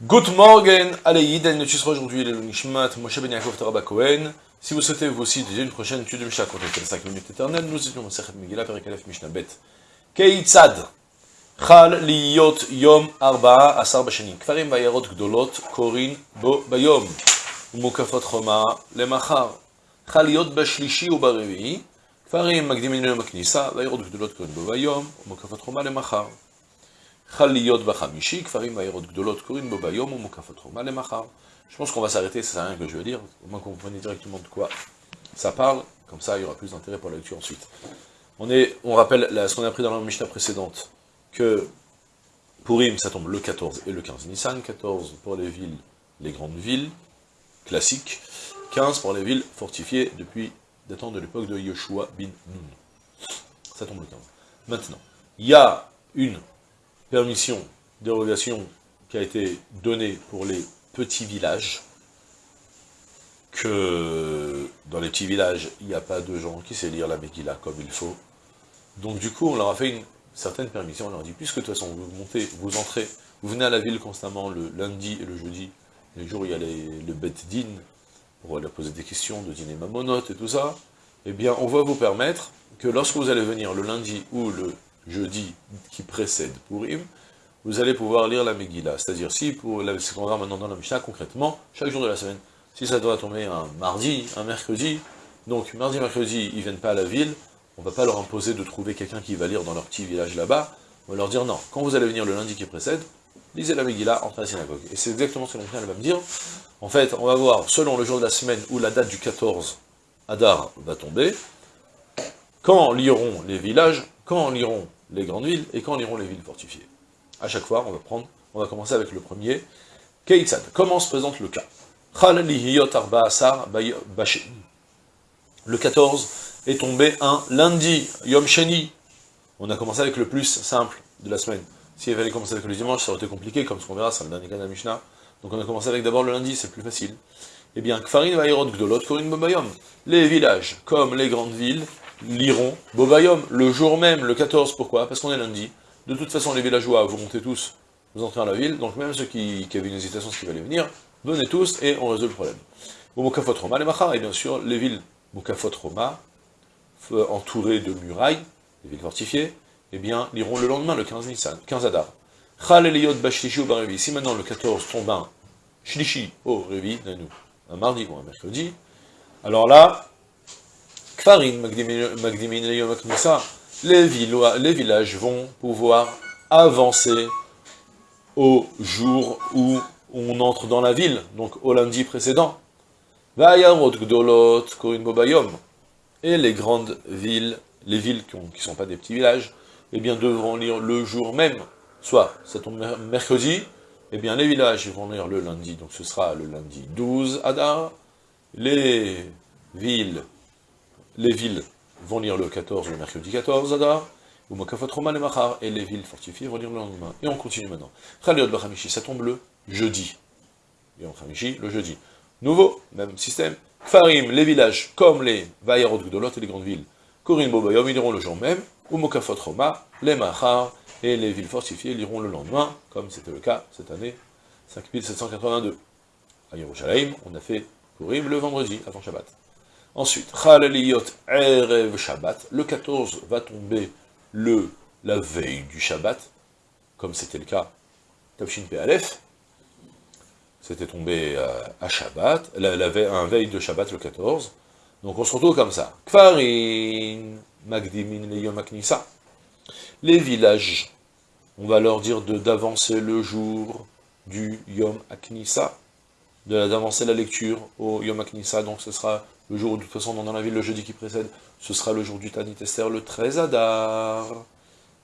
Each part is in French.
Good morning, allez, et nous aujourd'hui le Nishmat Moshe Ben Yaakov Torah Cohen. Si vous souhaitez vous aussi déjà une prochaine étude de Mishnah contre les 5 minutes éternelles, nous étions au Sechet Megillah, Perek Aleph Mishnah Bet. Keitzad, Chal Liyot Yom Arba'a Asar Bashani, Kfarim Bayarot Gdolot Korin Bo Bayom, Mukafot Choma Lemachar, Chal Liyot Bashlishi Ubarevi, Kfarim Magdimin Yom Bayarot Gdolot Korin Bo Bayom, Mukafot Choma Lemachar. Je pense qu'on va s'arrêter, ça sert à rien que je vais dire, au moins qu'on comprenne directement de quoi ça parle, comme ça il y aura plus d'intérêt pour la lecture ensuite. On, est, on rappelle ce qu'on a appris dans la Mishnah précédente, que Purim ça tombe le 14 et le 15 Nissan, 14 pour les villes, les grandes villes, classiques, 15 pour les villes fortifiées depuis datant de l'époque de Yoshua bin Nun. Ça tombe le 15. Maintenant, il y a une permission, dérogation qui a été donnée pour les petits villages, que dans les petits villages, il n'y a pas de gens qui sait lire la Megillah comme il faut. Donc du coup, on leur a fait une certaine permission, on leur a dit, puisque de toute façon, vous montez, vous entrez, vous venez à la ville constamment le lundi et le jeudi, les jours où il y a les, le bet din, pour leur poser des questions de dîner mamonote et tout ça, eh bien, on va vous permettre que lorsque vous allez venir le lundi ou le jeudi qui précède Purim, vous allez pouvoir lire la Megillah. C'est-à-dire, si, pour ce qu'on va maintenant dans la Mishnah, concrètement, chaque jour de la semaine, si ça doit tomber un mardi, un mercredi, donc mardi, mercredi, ils viennent pas à la ville, on va pas leur imposer de trouver quelqu'un qui va lire dans leur petit village là-bas, on va leur dire non, quand vous allez venir le lundi qui précède, lisez la Megillah entre la synagogue. Et c'est exactement ce que la Mishnah va me dire. En fait, on va voir, selon le jour de la semaine où la date du 14 Adar va tomber, quand liront les villages, quand liront les grandes villes, et quand liront les villes fortifiées. À chaque fois, on va prendre, on va commencer avec le premier, Keitzad. Comment se présente le cas? Le 14 est tombé un lundi, Yom Sheni. On a commencé avec le plus simple de la semaine. S'il fallait commencer avec le dimanche, ça aurait été compliqué, comme ce qu'on verra, c'est le dernier cas de la Mishnah. Donc on a commencé avec d'abord le lundi, c'est plus facile. Eh bien, Kfarin Vairot Gdolot Korin Bobayom. Les villages, comme les grandes villes, liront Bobayom, le jour même, le 14. Pourquoi? Parce qu'on est lundi. De toute façon, les villageois, vous montez tous, vous entrez dans la ville, donc même ceux qui, avaient une hésitation, ce qui allaient venir, venez tous et on résout le problème. Au Mokafot Roma, les Machar, et bien sûr, les villes Mokafot Roma, entourées de murailles, les villes fortifiées, eh bien, liront le lendemain, le 15 Nissan, 15 Adar. Si maintenant le 14 tombe un Shlishi au Revi, un mardi ou un mercredi, alors là, Les, villages vont pouvoir avancer au jour où on entre dans la ville, donc au lundi précédent. Et les grandes villes, les villes qui ne sont pas des petits villages, eh bien, devront lire le jour même, soit ça tombe mercredi, eh bien, les villages vont lire le lundi, donc ce sera le lundi 12 Adar, les villes, les villes vont lire le 14, le mercredi 14 Adar, ou et les villes fortifiées vont lire le lendemain. Et on continue maintenant. ça tombe le jeudi. Et en le jeudi. Nouveau, même système. Farim, les villages, comme les Vayarot Gdolot et les grandes villes. Korin Bobayom, ils liront le jour même. Umokafot Roma, les Machar, et les villes fortifiées liront le lendemain, comme c'était le cas cette année, 5782. À Yerushalayim, on a fait Purim le vendredi, avant Shabbat. Ensuite, Erev Shabbat, le 14 va tomber le, la veille du Shabbat, comme c'était le cas, Tafshin Pe'alef, c'était tombé euh, à Shabbat, la, veille, un veille de Shabbat le 14, donc on se retrouve comme ça. Kfarin, Magdimin Leyom Aknisa. Les villages, on va leur dire d'avancer le jour du Yom Aknisa, d'avancer la lecture au Yom Aknisa, donc ce sera le jour, de toute façon, dans la ville, le jeudi qui précède, ce sera le jour du Tanit Esther, le 13 Adar.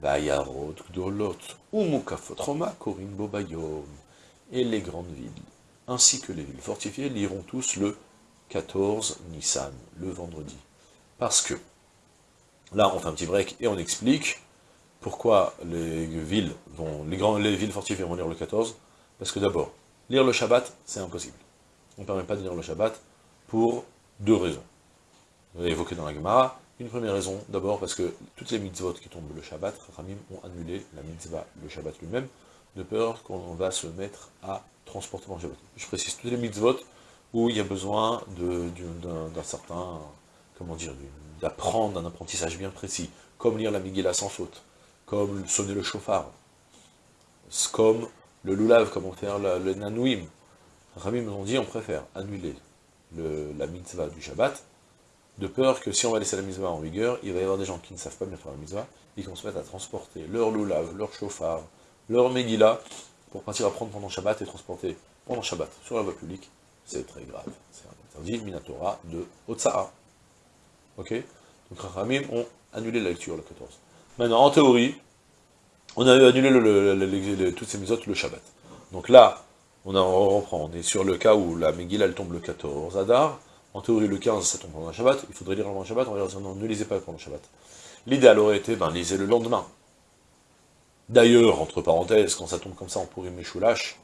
Bayarot, Gdolot, Umukafot, Roma, Korin, Bobayom. Et les grandes villes, ainsi que les villes fortifiées, liront tous le 14 Nissan, le vendredi. Parce que, là on fait un petit break et on explique pourquoi les villes vont, les villes fortifiées vont lire le 14, parce que d'abord, lire le Shabbat, c'est impossible. On ne permet pas de lire le Shabbat pour deux raisons. Évoquées dans la Gemara. Une première raison, d'abord parce que toutes les mitzvot qui tombent le Shabbat, Ramim ont annulé la mitzvah, le Shabbat lui-même, de peur qu'on va se mettre à transporter pendant Shabbat. Je précise, toutes les mitzvot où il y a besoin d'un certain, comment dire, d'apprendre un apprentissage bien précis, comme lire la Megillah sans faute, comme sonner le chauffard, comme le lulav, comment faire le, nanouim. Rami nous ont dit, on préfère annuler la mitzvah du Shabbat, de peur que si on va laisser la mitzvah en vigueur, il va y avoir des gens qui ne savent pas bien faire la mitzvah, et qui vont se mettre à transporter leur lulav, leur chauffard, leur Megillah, pour partir apprendre pendant Shabbat et transporter pendant Shabbat sur la voie publique, c'est très grave. C'est interdit, Minatora, de Otsa'a. Ok? Donc Rachamim ont annulé la lecture le 14. Maintenant, en théorie, on a annulé toutes ces misotes le Shabbat. Donc là, on, a, reprend, on est sur le cas où la Megillah elle tombe le 14 Adar, en théorie le 15 ça tombe pendant le Shabbat, il faudrait lire avant le Shabbat, on va dire non, ne lisez pas pendant le Shabbat. L'idéal aurait été, ben, lisez le lendemain. D'ailleurs, entre parenthèses, quand ça tombe comme ça en pourri méchoulache,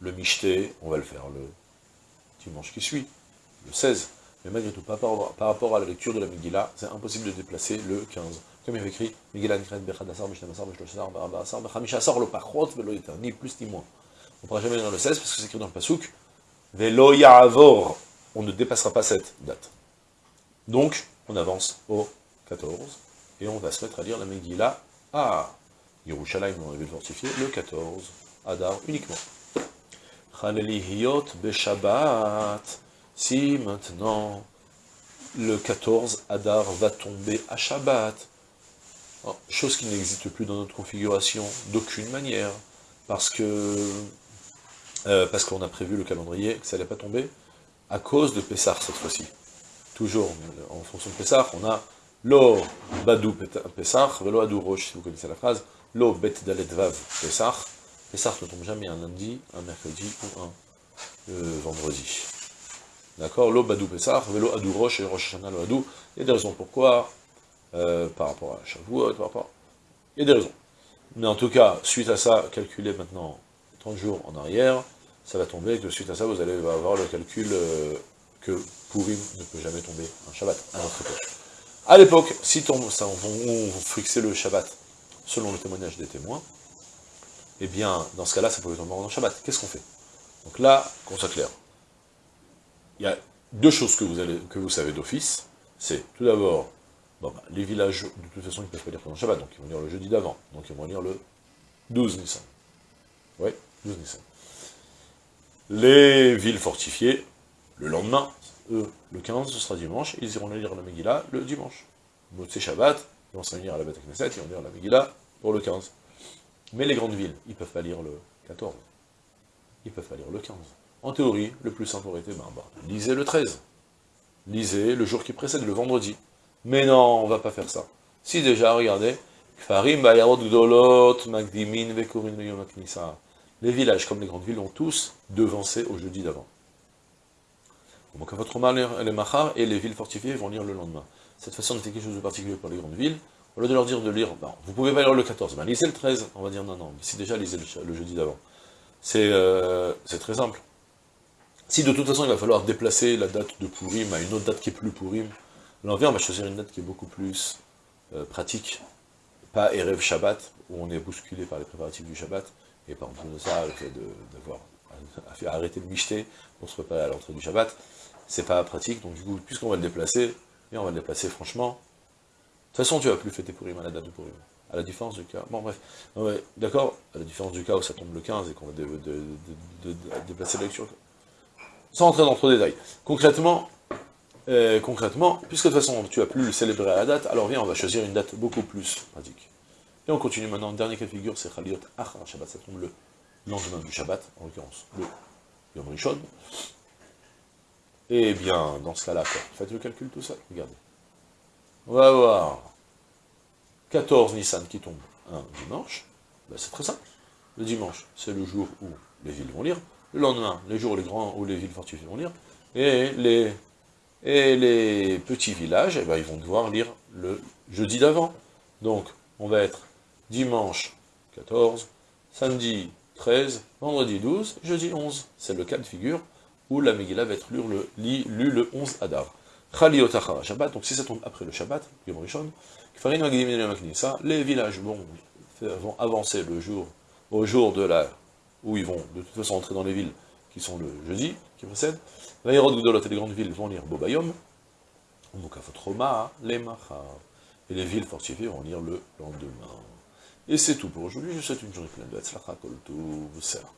le michté, on va le faire le dimanche qui suit, le 16. Mais malgré tout, par rapport, à la lecture de la Megillah, c'est impossible de déplacer le 15. Comme il y avait écrit, Megillah Nikret Bechadassar, Mishnamassar, Bechloshasar, Barabasar, Bechamishassar, le Pachot, Velo ni plus ni moins. On ne pourra jamais lire le 16 parce que c'est écrit dans le Pasouk, Velo Ya'avor, on ne dépassera pas cette date. Donc, on avance au 14, et on va se mettre à lire la Megillah à Yerushalayim, dans la ville fortifiée, le 14, Adar uniquement. Beshabbat. Si maintenant le 14 Adar va tomber à Shabbat, oh, chose qui n'existe plus dans notre configuration d'aucune manière, parce que euh, parce qu'on a prévu le calendrier que ça n'allait pas tomber, à cause de Pessah cette fois-ci. Toujours en fonction de Pessah, on a Lo Badou Pessah, Velo Adou Roche, si vous connaissez la phrase, Lo Bet Dalet Vav Pessah, Pessah ne tombe jamais un lundi, un mercredi ou un euh, vendredi. D'accord? L'eau badou Pessah, velo adou roche et roche shana lo adou. Il y a des raisons pourquoi, euh, par rapport à Shavuot, par rapport... Il y a des raisons. Mais en tout cas, suite à ça, calculez maintenant 30 jours en arrière, ça va tomber, et que suite à ça, vous allez avoir le calcul euh, que Purim ne peut jamais tomber un Shabbat à notre époque. À l'époque, si ça, on, on fixait le Shabbat selon le témoignage des témoins, eh bien, dans ce cas-là, ça pouvait tomber en Shabbat. Qu'est-ce qu'on fait? Donc là, qu'on soit clair, il y a deux choses que vous, savez d'office. C'est, tout d'abord, bah, les villages, de toute façon, ils ne peuvent pas lire pendant Shabbat, donc ils vont lire le jeudi d'avant. Donc ils vont lire le 12 Nissan. Oui, 12 Nissan. Les villes fortifiées, le lendemain, eux, le 15, ce sera dimanche, ils iront lire la Megillah le dimanche. Shabbat, à la Beth Knesset, ils vont lire la Megillah pour le 15. Mais les grandes villes, ils ne peuvent pas lire le 14. Ils ne peuvent pas lire le 15. En théorie, le plus simple aurait été, ben, bah, lisez le 13. Lisez le jour qui précède, le vendredi. Mais non, on va pas faire ça. Si déjà, regardez, les villages, comme les grandes villes, ont tous devancé au jeudi d'avant. Donc, votre les machar et les villes fortifiées vont lire le lendemain. Cette façon était quelque chose de particulier pour les grandes villes. Au lieu de leur dire de lire, ben, vous pouvez pas lire le 14, ben, lisez le 13. On va dire non, non, si déjà lisez le, jeudi d'avant. Euh, c'est très simple. Si de toute façon il va falloir déplacer la date de Purim à une autre date qui est plus Purim, l'envers on va choisir une date qui est beaucoup plus euh, pratique, pas Erev Shabbat, où on est bousculé par les préparatifs du Shabbat, et par exemple de ça, le fait d'avoir arrêté de micheter pour se préparer à l'entrée du Shabbat, c'est pas pratique, donc du coup, puisqu'on va le déplacer, et on va le déplacer franchement, de toute façon tu vas plus fêter Purim à la date de Purim, à la différence du cas, bon bref, d'accord, à la différence du cas où ça tombe le 15 et qu'on va déplacer la lecture sans entrer dans trop de détails. Concrètement, euh, concrètement, puisque de toute façon tu as plus le célébrer à la date, alors viens, on va choisir une date beaucoup plus pratique. Et on continue maintenant, dernier cas de figure, c'est Khaliot Achar Shabbat, ça tombe le lendemain du Shabbat, en l'occurrence le Yom Rishon. Et bien, dans ce cas-là, faites le calcul tout seul, regardez. On va avoir 14 Nissan qui tombe un dimanche, ben, c'est très simple. Le dimanche, c'est le jour où les villes vont lire, le lendemain, les jours les grands où les villes fortifiées vont lire, et les, et les petits villages, eh ben, ils vont devoir lire le jeudi d'avant. Donc, on va être dimanche 14, samedi 13, vendredi 12, jeudi 11. C'est le cas de figure où la Megillah va être lue le, lue le 11 Adar. Khali Shabbat, donc si ça tombe après le Shabbat, Yom Rishon, les villages vont, vont avancer le jour, au jour de la, où ils vont de toute façon entrer dans les villes qui sont le jeudi, qui précède, Vaïrod et les grandes villes vont lire Bobayom, les et les villes fortifiées vont lire le lendemain. Et c'est tout pour aujourd'hui. Je vous souhaite une journée pleine de Hatzlacha Koltou, Salam.